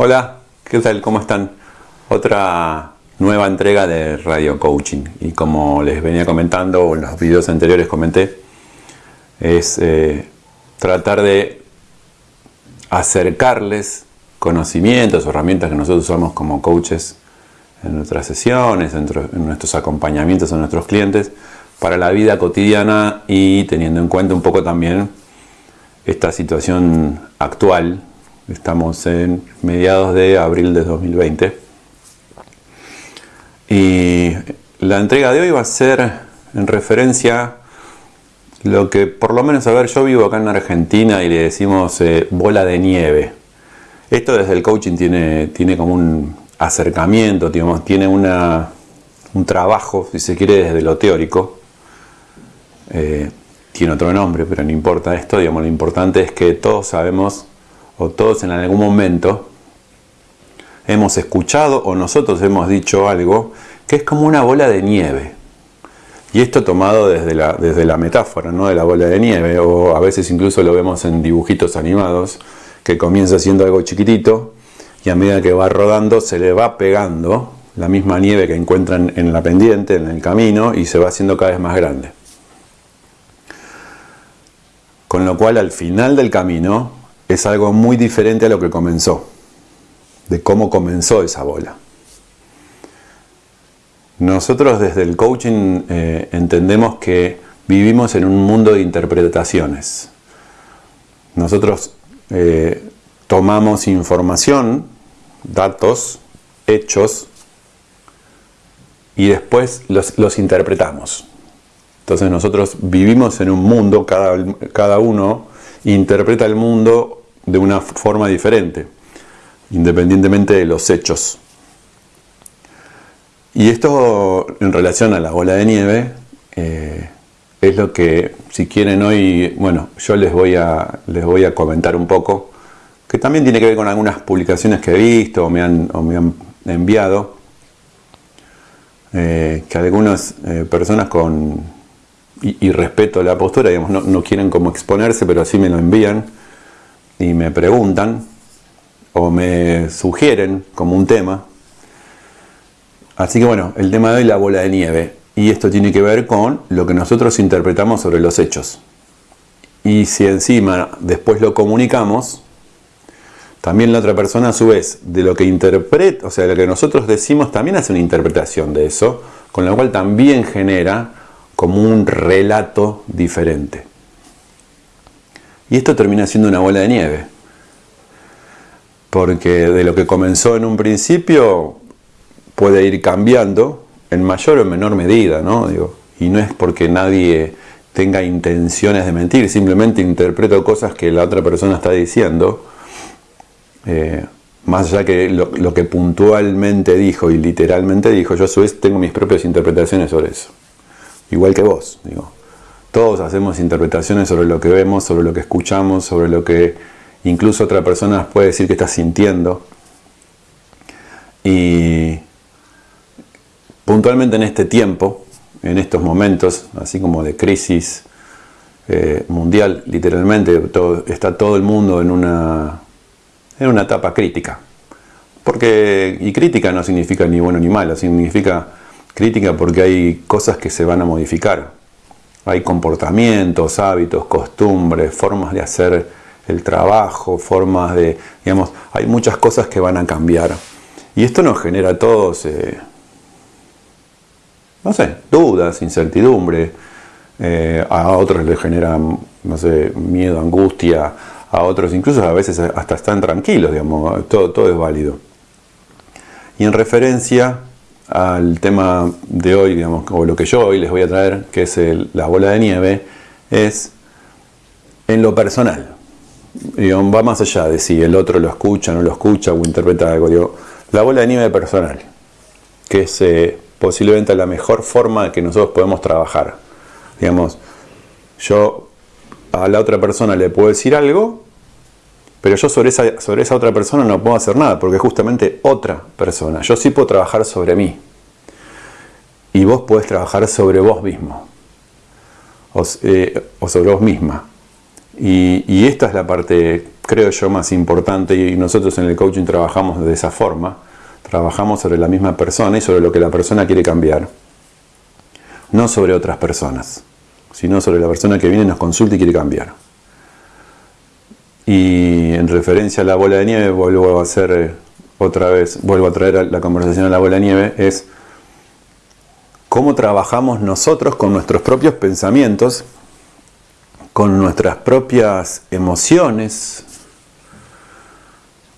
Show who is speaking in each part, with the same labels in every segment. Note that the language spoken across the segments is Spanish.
Speaker 1: Hola, ¿qué tal? ¿Cómo están? Otra nueva entrega de Radio Coaching y como les venía comentando en los videos anteriores comenté es eh, tratar de acercarles conocimientos herramientas que nosotros usamos como coaches en nuestras sesiones, en nuestros acompañamientos a nuestros clientes para la vida cotidiana y teniendo en cuenta un poco también esta situación actual. Estamos en mediados de abril de 2020. Y la entrega de hoy va a ser en referencia lo que por lo menos, a ver, yo vivo acá en Argentina y le decimos eh, bola de nieve. Esto desde el coaching tiene, tiene como un acercamiento, digamos, tiene una, un trabajo, si se quiere, desde lo teórico. Eh, tiene otro nombre, pero no importa esto, digamos, lo importante es que todos sabemos, o todos en algún momento, hemos escuchado o nosotros hemos dicho algo que es como una bola de nieve. Y esto tomado desde la, desde la metáfora, ¿no? De la bola de nieve, o a veces incluso lo vemos en dibujitos animados, que comienza siendo algo chiquitito, y a medida que va rodando se le va pegando la misma nieve que encuentran en la pendiente, en el camino, y se va haciendo cada vez más grande. Con lo cual al final del camino es algo muy diferente a lo que comenzó, de cómo comenzó esa bola. Nosotros desde el coaching eh, entendemos que vivimos en un mundo de interpretaciones. Nosotros eh, tomamos información, datos, hechos, y después los, interpretamos. Entonces nosotros vivimos en un mundo, cada, cada uno interpreta el mundo de una forma diferente, independientemente de los hechos. Y esto en relación a la bola de nieve eh, es lo que, si quieren hoy, bueno, yo les voy, a, les voy a comentar un poco, que también tiene que ver con algunas publicaciones que he visto o me han, me han enviado, eh, que algunas eh, personas con, y, respeto la postura, digamos, no, no quieren como exponerse, pero así me lo envían y me preguntan o me sugieren como un tema, Así que bueno, el tema de hoy la bola de nieve. Y esto tiene que ver con lo que nosotros interpretamos sobre los hechos. Y si encima después lo comunicamos, también la otra persona a su vez, de lo que interpreta, o sea, de lo que nosotros decimos, también hace una interpretación de eso, con lo cual también genera como un relato diferente. Y esto termina siendo una bola de nieve. Porque de lo que comenzó en un principio, puede ir cambiando en mayor o menor medida, ¿no? Digo, y no es porque nadie tenga intenciones de mentir, simplemente interpreto cosas que la otra persona está diciendo, eh, más allá que lo, que puntualmente dijo y literalmente dijo, yo a su vez tengo mis propias interpretaciones sobre eso, igual que vos, digo. Todos hacemos interpretaciones sobre lo que vemos, sobre lo que escuchamos, sobre lo que incluso otra persona puede decir que está sintiendo. Y, puntualmente en este tiempo, en estos momentos, así como de crisis eh, mundial, literalmente, está todo el mundo en una, en una etapa crítica. Porque, y crítica no significa ni bueno ni malo, significa crítica porque hay cosas que se van a modificar. Hay comportamientos, hábitos, costumbres, formas de hacer el trabajo, formas de, digamos, hay muchas cosas que van a cambiar. Y esto nos genera todos eh, no sé, dudas, incertidumbre, eh, a otros les generan, no sé, miedo, angustia, a otros incluso a veces hasta están tranquilos, digamos, todo, todo es válido. Y en referencia al tema de hoy, digamos, o lo que yo hoy les voy a traer, que es la bola de nieve, es en lo personal. va más allá de si el otro lo escucha, no lo escucha o interpreta algo. Digo, la bola de nieve personal, que es eh, posiblemente la mejor forma que nosotros podemos trabajar. Digamos, yo a la otra persona le puedo decir algo, pero yo sobre esa, sobre esa otra persona no puedo hacer nada, porque es justamente otra persona. Yo sí puedo trabajar sobre mí. Y vos podés trabajar sobre vos mismo. O, eh, sobre vos misma. Y, esta es la parte creo yo, más importante, y nosotros en el coaching trabajamos de esa forma, trabajamos sobre la misma persona y sobre lo que la persona quiere cambiar, no sobre otras personas, sino sobre la persona que viene, nos consulta y quiere cambiar. Y en referencia a la bola de nieve, vuelvo a hacer eh, otra vez, vuelvo a traer la conversación a la bola de nieve, es cómo trabajamos nosotros con nuestros propios pensamientos, con nuestras propias emociones,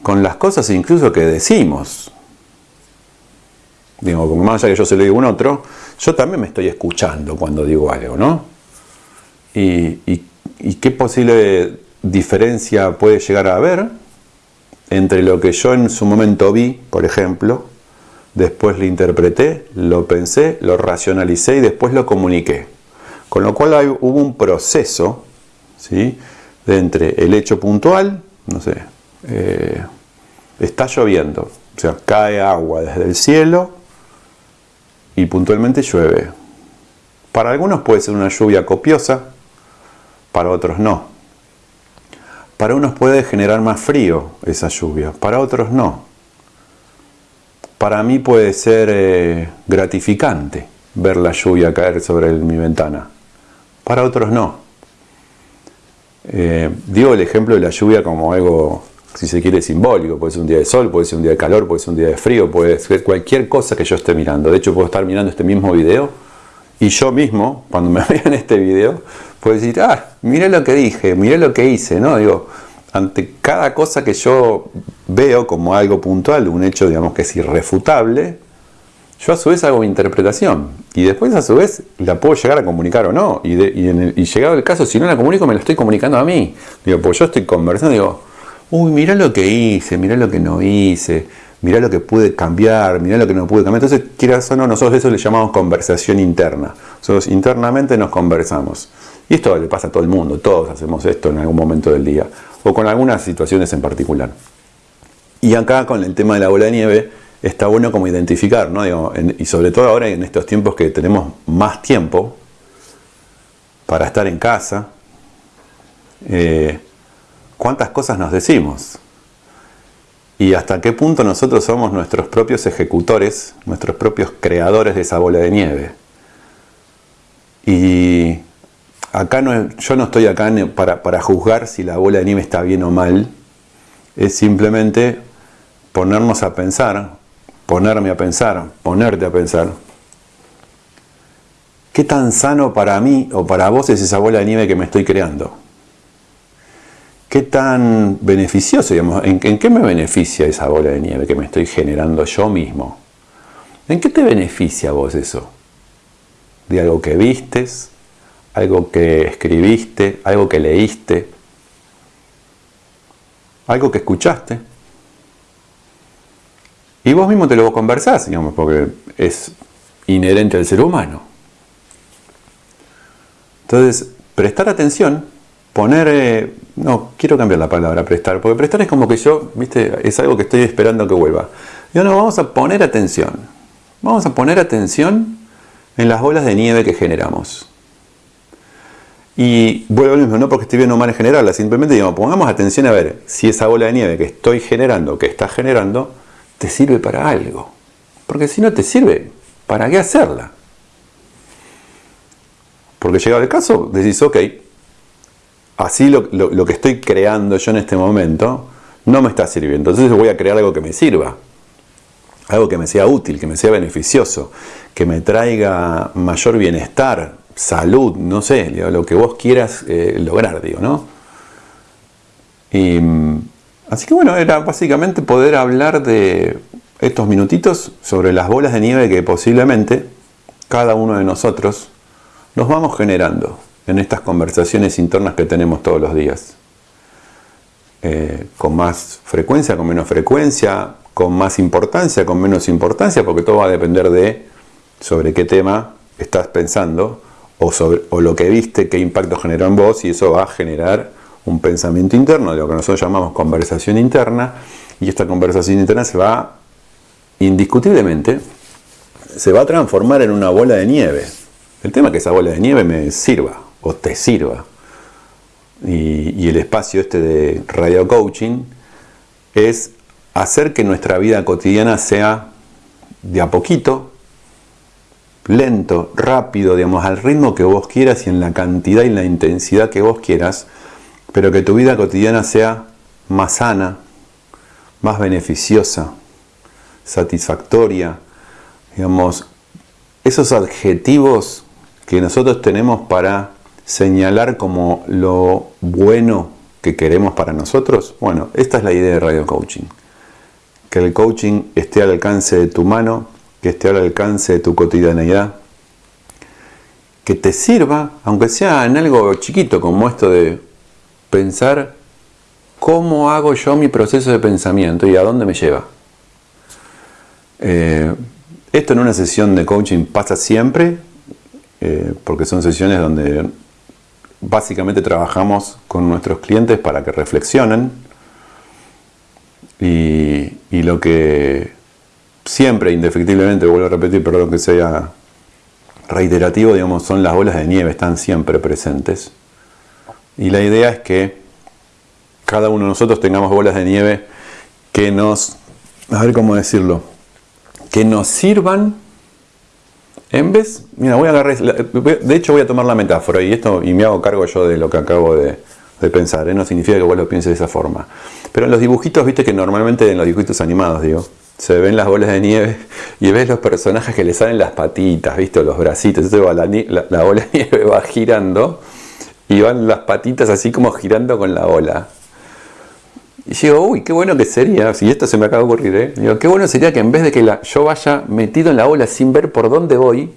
Speaker 1: con las cosas incluso que decimos. Digo, más allá que yo se lo digo a un otro, yo también me estoy escuchando cuando digo algo, ¿no? Y, y qué posible diferencia puede llegar a haber entre lo que yo en su momento vi, por ejemplo, después lo interpreté, lo pensé, lo racionalicé y después lo comuniqué. Con lo cual hubo un proceso ¿sí? de entre el hecho puntual, no sé, eh, está lloviendo, o sea, cae agua desde el cielo y puntualmente llueve. Para algunos puede ser una lluvia copiosa, para otros no. Para unos puede generar más frío esa lluvia, para otros no. Para mí puede ser eh, gratificante ver la lluvia caer sobre mi ventana, para otros no. Eh, digo el ejemplo de la lluvia como algo si se quiere, simbólico. Puede ser un día de sol, puede ser un día de calor, puede ser un día de frío, puede ser cualquier cosa que yo esté mirando. De hecho, puedo estar mirando este mismo video y yo mismo, cuando me vean este video, puedo decir, ah, lo que dije, mira lo que hice, ¿no? Digo, ante cada cosa que yo veo como algo puntual, un hecho, digamos, que es irrefutable, yo a su vez hago mi interpretación y después a su vez la puedo llegar a comunicar o no. Y, llegado el caso, si no la comunico, me la estoy comunicando a mí. Digo, pues yo estoy conversando, digo, uy, mira lo que hice, mira lo que no hice, mira lo que pude cambiar, mira lo que no pude cambiar. Entonces, quieras o no, nosotros eso le llamamos conversación interna. Nosotros internamente nos conversamos. Y esto le pasa a todo el mundo, todos hacemos esto en algún momento del día, o con algunas situaciones en particular. Y acá con el tema de la bola de nieve, está bueno como identificar, ¿no? y sobre todo ahora en estos tiempos que tenemos más tiempo para estar en casa, eh, cuántas cosas nos decimos y hasta qué punto nosotros somos nuestros propios ejecutores, nuestros propios creadores de esa bola de nieve. Y acá no, yo no estoy acá para, para juzgar si la bola de nieve está bien o mal, es simplemente ponernos a pensar, ponerme a pensar, ponerte a pensar. ¿Qué tan sano para mí o para vos es esa bola de nieve que me estoy creando? ¿Qué tan beneficioso, digamos, en, qué me beneficia esa bola de nieve que me estoy generando yo mismo? ¿En qué te beneficia vos eso? ¿De algo que vistes? ¿Algo que escribiste? ¿Algo que leíste? ¿Algo que escuchaste? Y vos mismo te lo conversás, digamos, porque es inherente al ser humano. Entonces, prestar atención poner, eh, no, quiero cambiar la palabra prestar, porque prestar es como que yo, viste, es algo que estoy esperando que vuelva. Yo no, vamos a poner atención, vamos a poner atención en las bolas de nieve que generamos. Y vuelvo al mismo, no porque estoy bien o mal en generarla, simplemente digamos, pongamos atención a ver si esa bola de nieve que estoy generando, que estás generando, te sirve para algo. Porque si no te sirve, ¿para qué hacerla? Porque llegado el caso, decís, ok, así lo, que estoy creando yo en este momento no me está sirviendo. Entonces voy a crear algo que me sirva, algo que me sea útil, que me sea beneficioso, que me traiga mayor bienestar, salud, no sé, lo que vos quieras eh, lograr, digo, ¿no? Y, mm, así que bueno, era básicamente poder hablar de estos minutitos sobre las bolas de nieve que posiblemente cada uno de nosotros nos vamos generando en estas conversaciones internas que tenemos todos los días. Eh, con más frecuencia, con menos frecuencia, con más importancia, con menos importancia, porque todo va a depender de sobre qué tema estás pensando o, sobre, o lo que viste, qué impacto generó en vos y eso va a generar un pensamiento interno, de lo que nosotros llamamos conversación interna, y esta conversación interna se va indiscutiblemente, se va a transformar en una bola de nieve. El tema es que esa bola de nieve me sirva, o te sirva. Y, el espacio este de radio coaching es hacer que nuestra vida cotidiana sea de a poquito, lento, rápido, digamos, al ritmo que vos quieras y en la cantidad y la intensidad que vos quieras, pero que tu vida cotidiana sea más sana, más beneficiosa, satisfactoria, digamos, esos adjetivos que nosotros tenemos para señalar como lo bueno que queremos para nosotros, bueno, esta es la idea de Radio Coaching. Que el coaching esté al alcance de tu mano, que esté al alcance de tu cotidianeidad, que te sirva, aunque sea en algo chiquito como esto de pensar cómo hago yo mi proceso de pensamiento y a dónde me lleva. Eh, esto en una sesión de coaching pasa siempre, eh, porque son sesiones donde básicamente trabajamos con nuestros clientes para que reflexionen y, lo que siempre, indefectiblemente, vuelvo a repetir, perdón que sea reiterativo, digamos, son las bolas de nieve, están siempre presentes. Y la idea es que cada uno de nosotros tengamos bolas de nieve que nos, a ver cómo decirlo, que nos sirvan en vez, mira, voy a agarrar, de hecho voy a tomar la metáfora y esto y me hago cargo yo de lo que acabo de, pensar, ¿eh? no significa que vos lo pienses de esa forma. Pero en los dibujitos, viste que normalmente en los dibujitos animados, digo, se ven las bolas de nieve y ves los personajes que le salen las patitas, viste, los bracitos, entonces la, la bola de nieve va girando y van las patitas así como girando con la ola. Y digo, uy, qué bueno que sería, si esto se me acaba de ocurrir, ¿eh? digo, qué bueno sería que en vez de que yo vaya metido en la ola sin ver por dónde voy,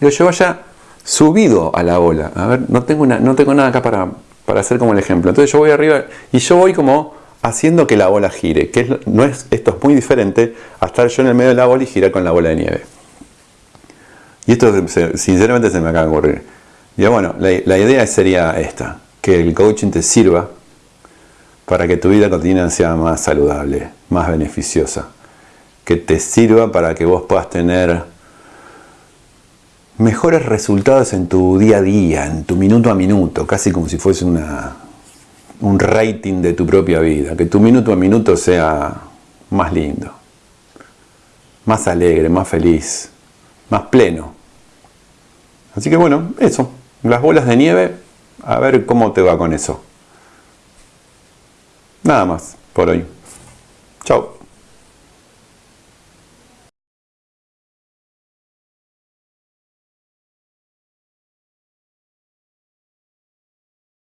Speaker 1: digo, yo vaya subido a la ola. A ver, no tengo, no tengo nada acá para, para hacer como el ejemplo. Entonces yo voy arriba y yo voy como haciendo que la bola gire, que no es, esto es muy diferente a estar yo en el medio de la bola y girar con la bola de nieve. Y esto sinceramente se me acaba de ocurrir. Y bueno, la, la idea sería esta, que el coaching te sirva para que tu vida cotidiana sea más saludable, más beneficiosa, que te sirva para que vos puedas tener mejores resultados en tu día a día, en tu minuto a minuto, casi como si fuese una, un rating de tu propia vida, que tu minuto a minuto sea más lindo, más alegre, más feliz, más pleno. Así que bueno, eso, las bolas de nieve, a ver cómo te va con eso. Nada más por hoy. Chao.